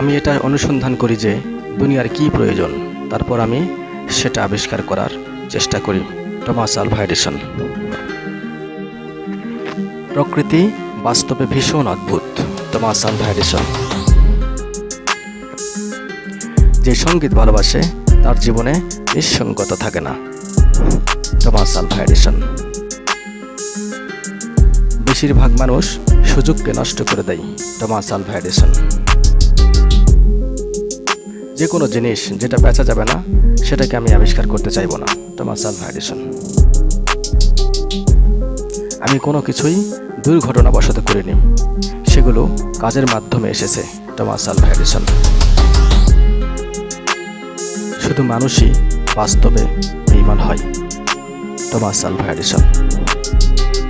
আমি এটা অনুসন্ধান করি যে দুনিয়ার কি প্রয়োজন, তারপর আমি সেটা আবিষ্কার করার চেষ্টা করি। টমাস আলভা এডিসন প্রকৃতি বাস্তবে ভীষণ অদ্ভুত, টমাস আলভা এডিসন যে সংগীত ভালোবাসে, তার জীবনে নিঃসঙ্গতা থাকে না, টমাস আলভা এডিসন বেশিরভাগ মানুষ সুযোগকে নষ্ট করে দেয়, টমাস আলভা এডিসন যে কোনো জিনিস যেটা বেচা যাবে না, সেটাকে আমি আবিষ্কার করতে চাইব না। Thomas Alva Edison. আমি কোনো কিছুই দুর্ঘটনাবশত করিনি। সেগুলো কাজের মাধ্যমে এসেছে টমাস আলভা এডিসন। শুধু মানুষই বাস্তবে বেইমান হয় টমাস আলভা এডিসন।